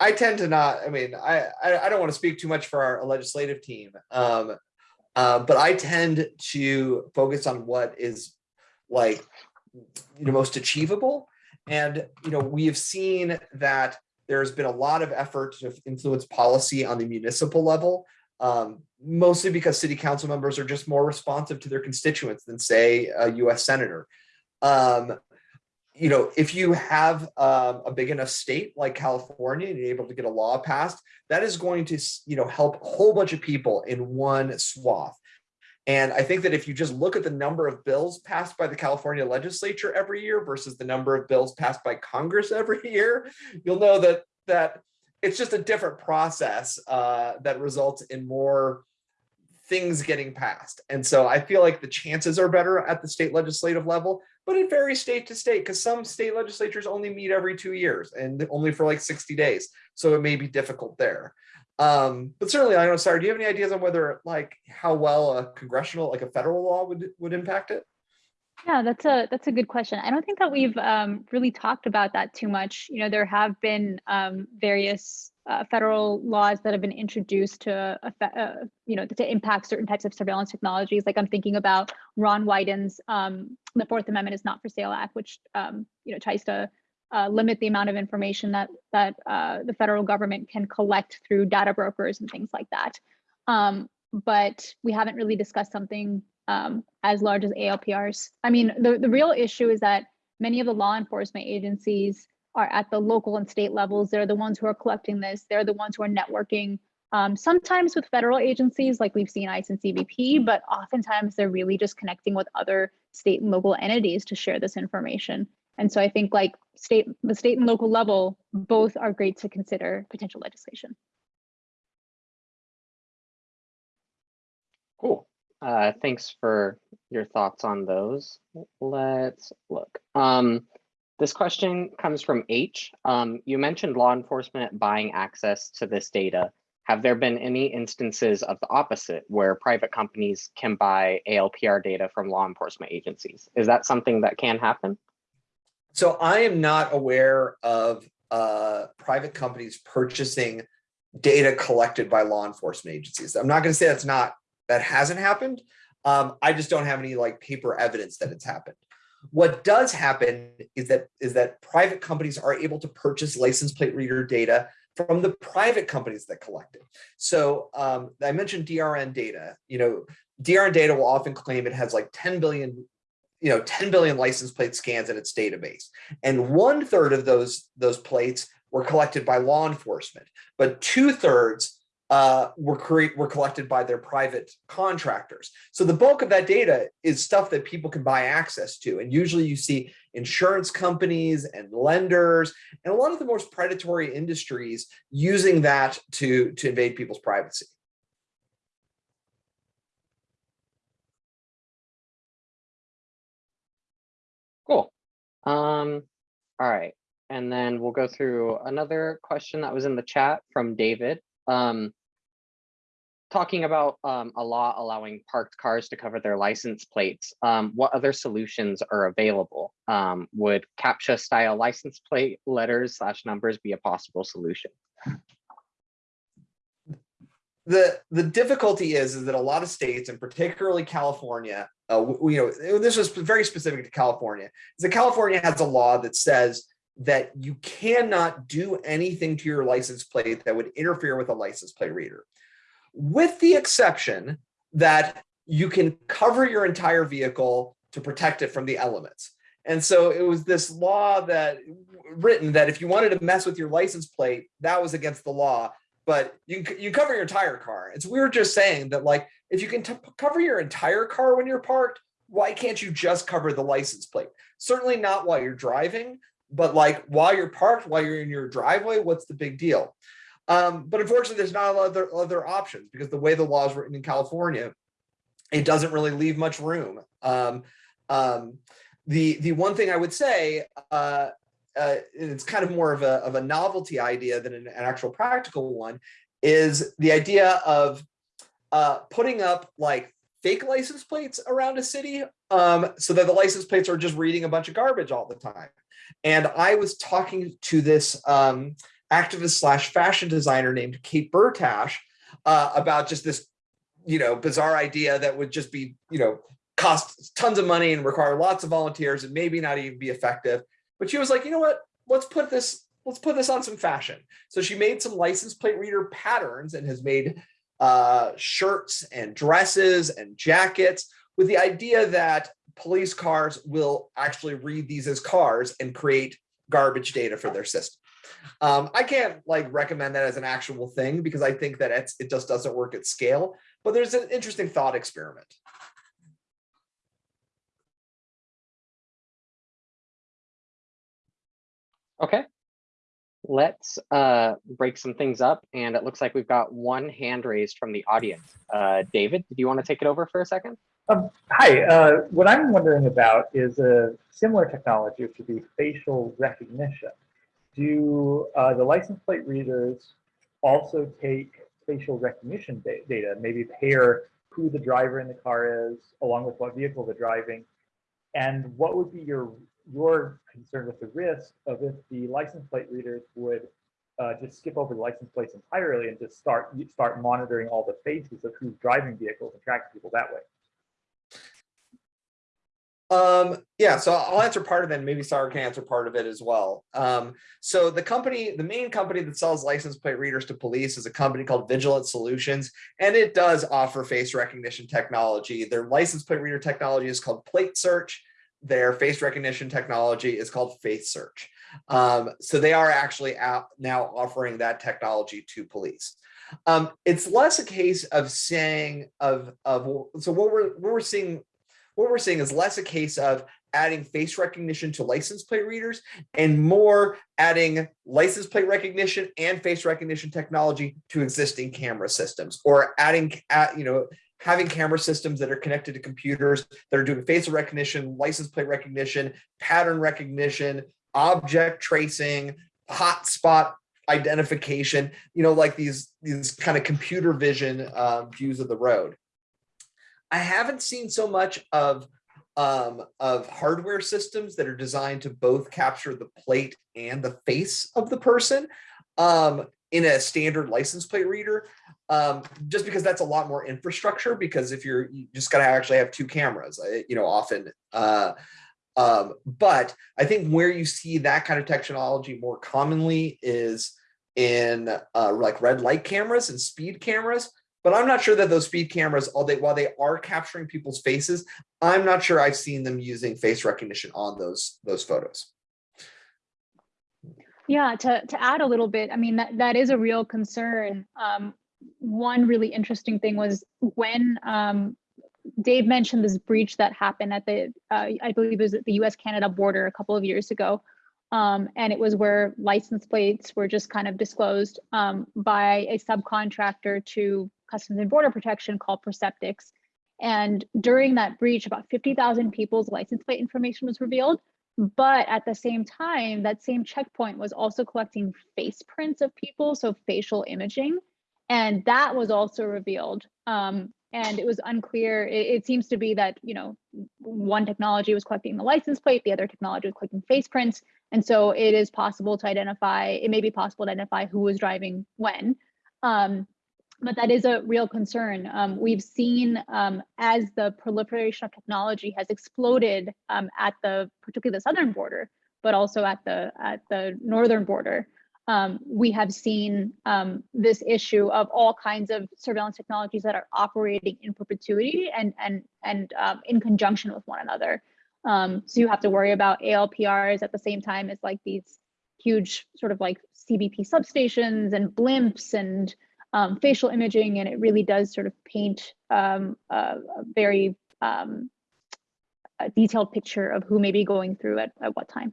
I tend to not, I mean, I, I, I don't want to speak too much for our legislative team. Um, uh, but I tend to focus on what is like, you know, most achievable. And, you know, we have seen that there's been a lot of effort to influence policy on the municipal level, um, mostly because city council members are just more responsive to their constituents than say a US senator. Um, you know, if you have um, a big enough state like California and you're able to get a law passed, that is going to, you know, help a whole bunch of people in one swath. And I think that if you just look at the number of bills passed by the California legislature every year versus the number of bills passed by Congress every year, you'll know that that it's just a different process uh, that results in more things getting passed. And so I feel like the chances are better at the state legislative level, but it varies state to state because some state legislatures only meet every two years and only for like 60 days. So it may be difficult there. Um, but certainly, I don't know, sorry, do you have any ideas on whether like how well a congressional, like a federal law would, would impact it? Yeah, that's a that's a good question. I don't think that we've um, really talked about that too much. You know, there have been um, various uh, federal laws that have been introduced to affect, uh, you know to impact certain types of surveillance technologies. Like I'm thinking about Ron Wyden's um, "The Fourth Amendment is Not for Sale" Act, which um, you know tries to uh, limit the amount of information that that uh, the federal government can collect through data brokers and things like that. Um, but we haven't really discussed something um, as large as ALPRs. I mean, the, the real issue is that many of the law enforcement agencies are at the local and state levels. They're the ones who are collecting this. They're the ones who are networking, um, sometimes with federal agencies like we've seen ICE and CBP, but oftentimes they're really just connecting with other state and local entities to share this information. And so I think like state, the state and local level, both are great to consider potential legislation. Cool. Uh, thanks for your thoughts on those. Let's look. Um, this question comes from H. Um, you mentioned law enforcement buying access to this data. Have there been any instances of the opposite where private companies can buy ALPR data from law enforcement agencies? Is that something that can happen? So I am not aware of uh, private companies purchasing data collected by law enforcement agencies. I'm not going to say that's not that hasn't happened. Um, I just don't have any like paper evidence that it's happened. What does happen is that is that private companies are able to purchase license plate reader data from the private companies that collect it. So um, I mentioned DRN data. You know, DRN data will often claim it has like 10 billion, you know, 10 billion license plate scans in its database, and one third of those those plates were collected by law enforcement, but two thirds uh, were create were collected by their private contractors. So the bulk of that data is stuff that people can buy access to. And usually you see insurance companies and lenders and a lot of the most predatory industries using that to, to invade people's privacy. Um, all right. And then we'll go through another question that was in the chat from David um, talking about um, a law allowing parked cars to cover their license plates, um, what other solutions are available? Um, would CAPTCHA style license plate letters slash numbers be a possible solution? The, the difficulty is, is that a lot of states and particularly California, uh, you know, this was very specific to California, that California has a law that says that you cannot do anything to your license plate that would interfere with a license plate reader, with the exception that you can cover your entire vehicle to protect it from the elements. And so it was this law that written that if you wanted to mess with your license plate, that was against the law, but you, you cover your entire car. It's we were just saying that like, if you can cover your entire car when you're parked, why can't you just cover the license plate? Certainly not while you're driving, but like while you're parked, while you're in your driveway, what's the big deal? Um, but unfortunately, there's not a lot of other, other options because the way the law is written in California, it doesn't really leave much room. Um, um, the the one thing I would say, uh, uh, it's kind of more of a of a novelty idea than an, an actual practical one, is the idea of uh, putting up like fake license plates around a city um, so that the license plates are just reading a bunch of garbage all the time. And I was talking to this um, activist slash fashion designer named Kate Bertash uh, about just this, you know, bizarre idea that would just be, you know, cost tons of money and require lots of volunteers and maybe not even be effective. But she was like, you know what, let's put this, let's put this on some fashion. So she made some license plate reader patterns and has made uh, shirts and dresses and jackets with the idea that police cars will actually read these as cars and create garbage data for their system. Um, I can't like recommend that as an actual thing because I think that it just doesn't work at scale, but there's an interesting thought experiment. Okay. Let's uh, break some things up and it looks like we've got one hand raised from the audience. Uh, David, did you want to take it over for a second? Um, hi, uh, what I'm wondering about is a similar technology, which would be facial recognition. Do uh, the license plate readers also take facial recognition da data, maybe pair who the driver in the car is, along with what vehicle they're driving? And what would be your your concerned with the risk of if the license plate readers would uh, just skip over the license plates entirely and just start start monitoring all the faces of who's driving vehicles and tracking people that way? Um, yeah, so I'll answer part of it. and Maybe Saira can answer part of it as well. Um, so the company, the main company that sells license plate readers to police is a company called Vigilant Solutions, and it does offer face recognition technology. Their license plate reader technology is called Plate Search. Their face recognition technology is called Face Search. Um, so they are actually out now offering that technology to police. Um, it's less a case of saying of of so what we're what we're seeing what we're seeing is less a case of adding face recognition to license plate readers and more adding license plate recognition and face recognition technology to existing camera systems or adding you know having camera systems that are connected to computers that are doing facial recognition license plate recognition pattern recognition object tracing hotspot identification you know like these these kind of computer vision uh, views of the road. I haven't seen so much of um, of hardware systems that are designed to both capture the plate and the face of the person. Um, in a standard license plate reader, um, just because that's a lot more infrastructure. Because if you're you just got to actually have two cameras, uh, you know, often. Uh, um, but I think where you see that kind of technology more commonly is in uh, like red light cameras and speed cameras but I'm not sure that those speed cameras, all they while they are capturing people's faces, I'm not sure I've seen them using face recognition on those those photos. Yeah, to, to add a little bit, I mean, that, that is a real concern. Um, one really interesting thing was when um, Dave mentioned this breach that happened at the, uh, I believe it was at the US Canada border a couple of years ago. Um, and it was where license plates were just kind of disclosed um, by a subcontractor to Customs and Border Protection called Perceptics. And during that breach, about 50,000 people's license plate information was revealed. But at the same time, that same checkpoint was also collecting face prints of people, so facial imaging. And that was also revealed. Um, and it was unclear. It, it, seems to be that, you know, one technology was collecting the license plate, the other technology was collecting face prints. And so it is possible to identify, it may be possible to identify who was driving when. Um, but that is a real concern. Um, we've seen um, as the proliferation of technology has exploded um, at the particularly the southern border, but also at the at the northern border. Um, we have seen um, this issue of all kinds of surveillance technologies that are operating in perpetuity and and and um, in conjunction with one another. so you have to worry about ALPRs at the same time as like these huge sort of like CBP substations and blimps and um, facial imaging, and it really does sort of paint um, a, a, very um, a detailed picture of who may be going through at, at what time.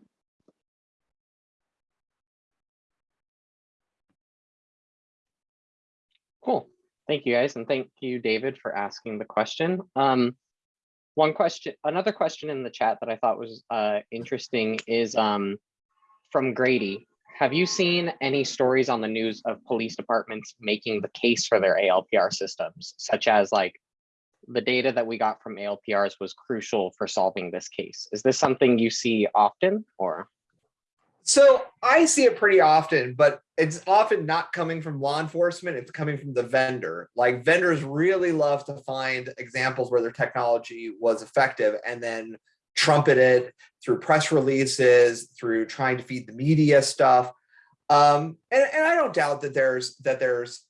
Cool. Thank you guys. And thank you, David, for asking the question. Um, one question, another question in the chat that I thought was uh, interesting is um, from Grady. Have you seen any stories on the news of police departments making the case for their ALPR systems, such as like the data that we got from ALPRs was crucial for solving this case? Is this something you see often or? So I see it pretty often, but it's often not coming from law enforcement. It's coming from the vendor. Like vendors really love to find examples where their technology was effective and then trumpet it through press releases, through trying to feed the media stuff. Um, and, and I don't doubt that there's that there's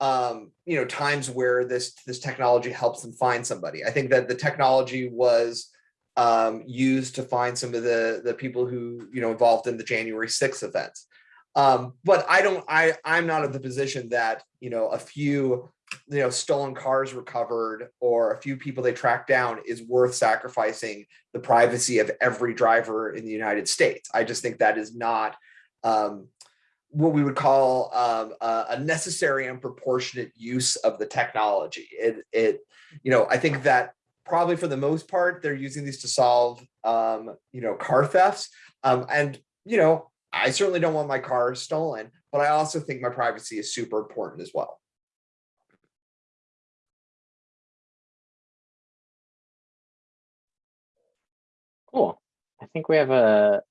um, you know times where this this technology helps them find somebody. I think that the technology was um, used to find some of the the people who you know involved in the January 6th events. Um, but I don't I I'm not in the position that you know a few you know stolen cars recovered or a few people they track down is worth sacrificing the privacy of every driver in the United States. I just think that is not um, what we would call um, a, necessary and proportionate use of the technology. It, it, you know, I think that probably for the most part, they're using these to solve, um, you know, car thefts. Um, and, you know, I certainly don't want my car stolen, but I also think my privacy is super important as well. Cool. I think we have a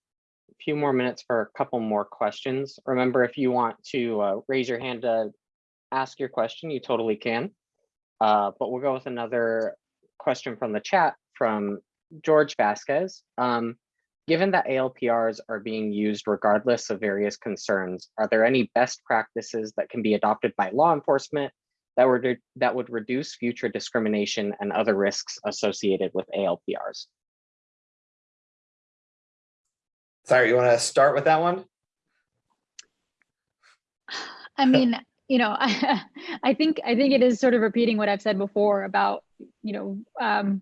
few more minutes for a couple more questions. Remember, if you want to uh, raise your hand to ask your question, you totally can. Uh, but we'll go with another question from the chat from George Vasquez. Um, given that ALPRs are being used regardless of various concerns, are there any best practices that can be adopted by law enforcement that would, that would reduce future discrimination and other risks associated with ALPRs? Sorry, you want to start with that one? I mean, you know, I, I think I think it is sort of repeating what I've said before about, you know, um,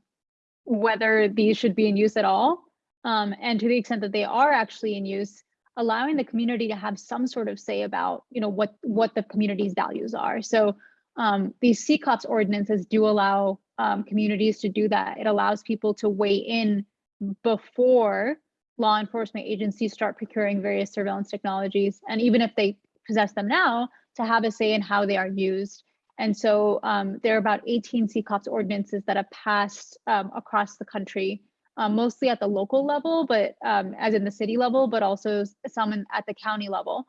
whether these should be in use at all. Um, and to the extent that they are actually in use, allowing the community to have some sort of say about, you know, what what the community's values are. So um, these CCOPS ordinances do allow um, communities to do that. It allows people to weigh in before law enforcement agencies start procuring various surveillance technologies. And even if they possess them now, to have a say in how they are used. And so um, there are about 18 CCOPS ordinances that have passed um, across the country, um, mostly at the local level, but um, as in the city level, but also some at the county level.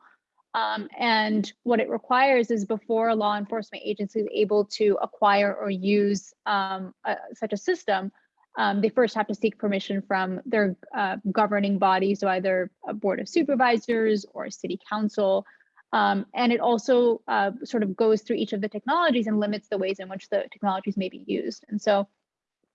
Um, and what it requires is before a law enforcement agency is able to acquire or use um, a, such a system, um, they first have to seek permission from their uh, governing body, so either a board of supervisors or a city council. Um, and it also uh, sort of goes through each of the technologies and limits the ways in which the technologies may be used. And so,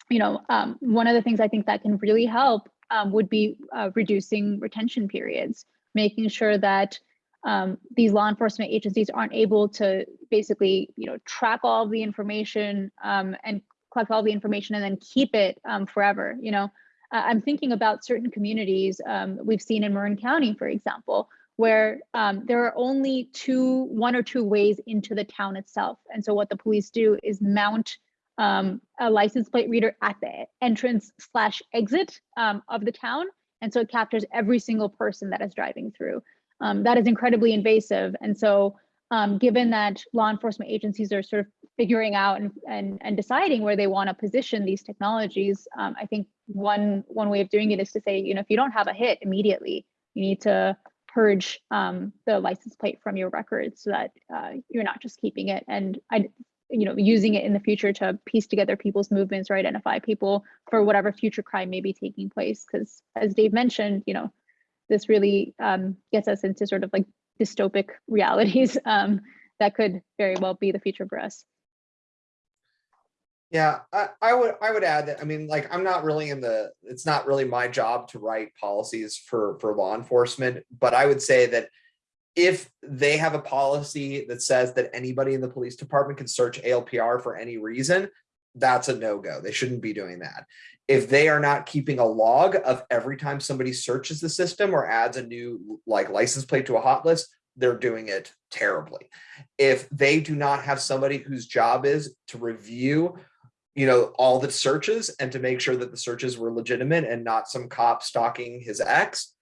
you know, um, one of the things I think that can really help um, would be uh, reducing retention periods, making sure that um, these law enforcement agencies aren't able to basically, you know, track all of the information um, and collect all the information and then keep it um, forever. You know, uh, I'm thinking about certain communities um, we've seen in Marin County, for example, where um, there are only two, one or two ways into the town itself. And so what the police do is mount um, a license plate reader at the entrance slash exit um, of the town. And so it captures every single person that is driving through. Um, that is incredibly invasive. And so um, given that law enforcement agencies are sort of figuring out and, and, and deciding where they want to position these technologies, um, I think one, one way of doing it is to say, you know, if you don't have a hit immediately, you need to purge um, the license plate from your records so that uh, you're not just keeping it and I, you know, using it in the future to piece together people's movements or identify people for whatever future crime may be taking place. Because as Dave mentioned, you know, this really um, gets us into sort of like dystopic realities um, that could very well be the future for us. Yeah, I, I would I would add that I mean like I'm not really in the it's not really my job to write policies for for law enforcement, but I would say that if they have a policy that says that anybody in the police department can search ALPR for any reason, that's a no-go. They shouldn't be doing that. If they are not keeping a log of every time somebody searches the system or adds a new like license plate to a hot list, they're doing it terribly. If they do not have somebody whose job is to review, you know, all the searches and to make sure that the searches were legitimate and not some cop stalking his ex,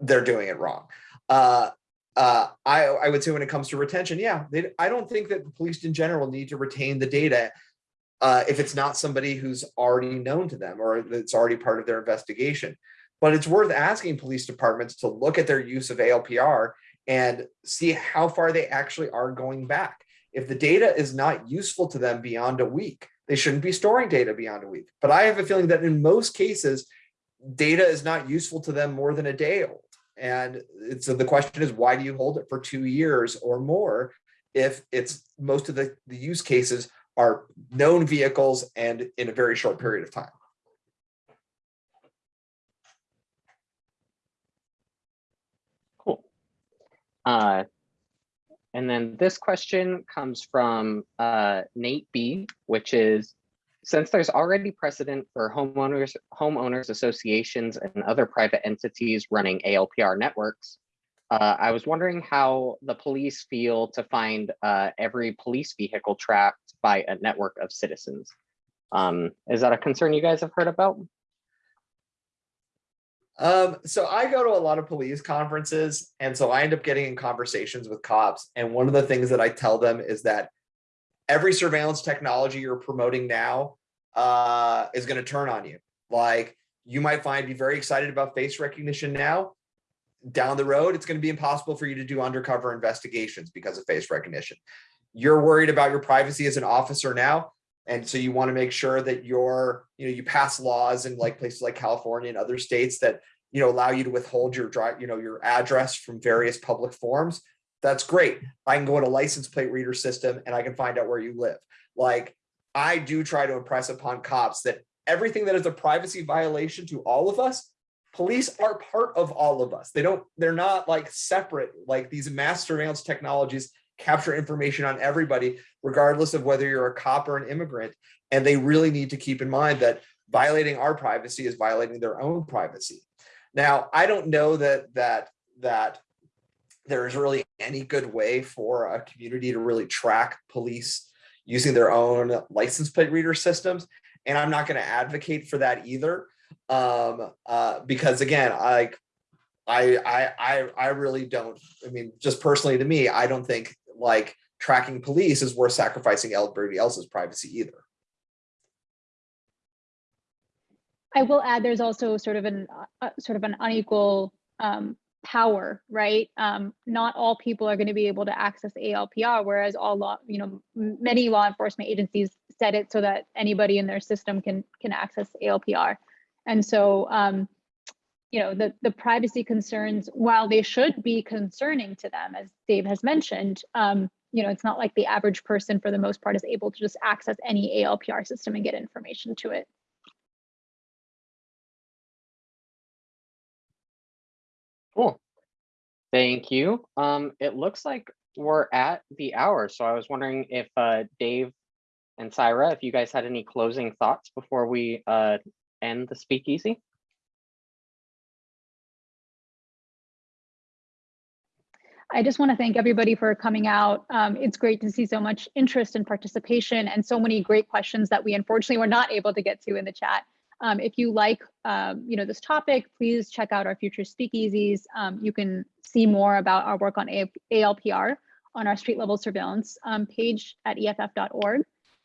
they're doing it wrong. Uh, uh, I, I would say when it comes to retention, yeah, they, I don't think that the police in general need to retain the data uh, if it's not somebody who's already known to them or that's already part of their investigation. But it's worth asking police departments to look at their use of ALPR and see how far they actually are going back. If the data is not useful to them beyond a week, they shouldn't be storing data beyond a week. But I have a feeling that in most cases, data is not useful to them more than a day old. And so the question is, why do you hold it for two years or more if it's most of the, the use cases are known vehicles and in a very short period of time? Cool. Uh, and then this question comes from uh, Nate B, which is, since there's already precedent for homeowners, homeowners associations and other private entities running ALPR networks, uh, I was wondering how the police feel to find uh, every police vehicle tracked by a network of citizens. Um, is that a concern you guys have heard about? Um, so I go to a lot of police conferences, and so I end up getting in conversations with cops. And one of the things that I tell them is that every surveillance technology you're promoting now uh, is going to turn on you. Like you might find be very excited about face recognition now. Down the road, it's going to be impossible for you to do undercover investigations because of face recognition. You're worried about your privacy as an officer now. And so you want to make sure that you're, you know, you pass laws in like places like California and other states that, you know, allow you to withhold your drive, you know, your address from various public forms. That's great. I can go in a license plate reader system and I can find out where you live. Like I do try to impress upon cops that everything that is a privacy violation to all of us, police are part of all of us. They don't, they're not like separate, like these mass surveillance technologies capture information on everybody, regardless of whether you're a cop or an immigrant. And they really need to keep in mind that violating our privacy is violating their own privacy. Now, I don't know that that that there's really any good way for a community to really track police using their own license plate reader systems. And I'm not going to advocate for that either. Um, uh, because again, I, I, I, I, really don't, I mean, just personally to me, I don't think like tracking police is worth sacrificing everybody else's privacy either. I will add, there's also sort of an uh, sort of an unequal um, power, right? Um, not all people are going to be able to access ALPR, whereas all law, you know, many law enforcement agencies set it so that anybody in their system can can access ALPR. And so, um, you know, the the privacy concerns, while they should be concerning to them, as Dave has mentioned, um, you know, it's not like the average person, for the most part, is able to just access any ALPR system and get information to it. Cool. Thank you. Um, it looks like we're at the hour, so I was wondering if uh, Dave and Saira, if you guys had any closing thoughts before we uh, end the speakeasy. I just want to thank everybody for coming out. Um, it's great to see so much interest and participation and so many great questions that we unfortunately were not able to get to in the chat. Um, if you like, um, you know, this topic, please check out our future speakeasies. Um, you can see more about our work on ALPR on our street level surveillance um, page at EFF.org.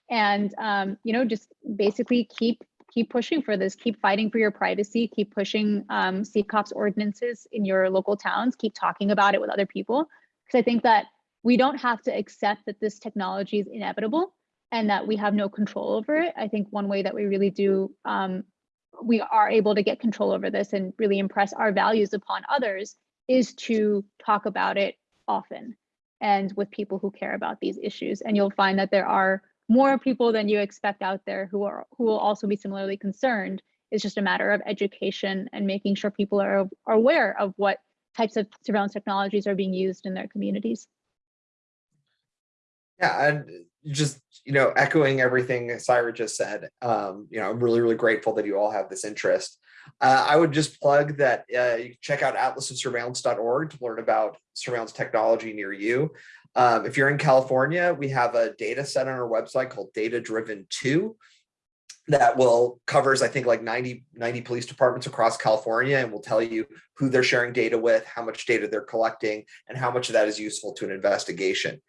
And, um, you know, just basically keep keep pushing for this, keep fighting for your privacy, keep pushing um, CCOPS ordinances in your local towns, keep talking about it with other people. Because I think that we don't have to accept that this technology is inevitable and that we have no control over it. I think one way that we really do, um, we are able to get control over this and really impress our values upon others is to talk about it often and with people who care about these issues. And you'll find that there are more people than you expect out there who are who will also be similarly concerned. It's just a matter of education and making sure people are, are aware of what types of surveillance technologies are being used in their communities. Yeah, and just, you know, echoing everything Saira just said, um, you know, I'm really, really grateful that you all have this interest. Uh, I would just plug that uh, you check out atlasofsurveillance.org to learn about surveillance technology near you. Um, if you're in California, we have a data set on our website called Data Driven 2 that will covers, I think, like 90, 90 police departments across California and will tell you who they're sharing data with, how much data they're collecting, and how much of that is useful to an investigation.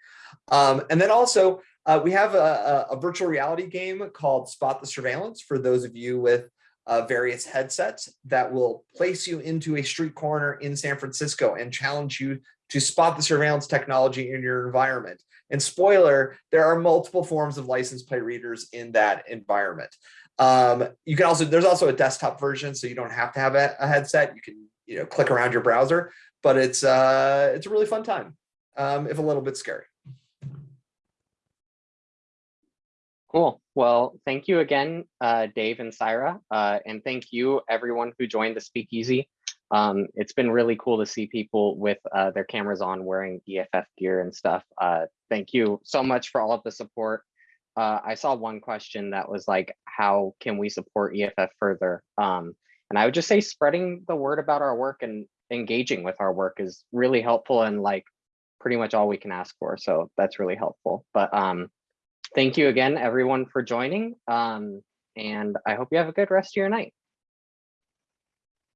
Um, and then also, uh, we have a, a, virtual reality game called Spot the Surveillance for those of you with uh, various headsets that will place you into a street corner in San Francisco and challenge you to spot the surveillance technology in your environment. And spoiler, there are multiple forms of license plate readers in that environment. Um, you can also, there's also a desktop version, so you don't have to have a, a headset. You can, you know, click around your browser, but it's uh, it's a really fun time, um, if a little bit scary. Cool. Well, thank you again, uh, Dave and Saira, uh, and thank you everyone who joined the speakeasy. Um, it's been really cool to see people with uh, their cameras on wearing EFF gear and stuff. Uh, thank you so much for all of the support. Uh, I saw one question that was like, how can we support EFF further? Um, and I would just say spreading the word about our work and engaging with our work is really helpful and like pretty much all we can ask for. So that's really helpful. But um, thank you again, everyone, for joining. Um, and I hope you have a good rest of your night.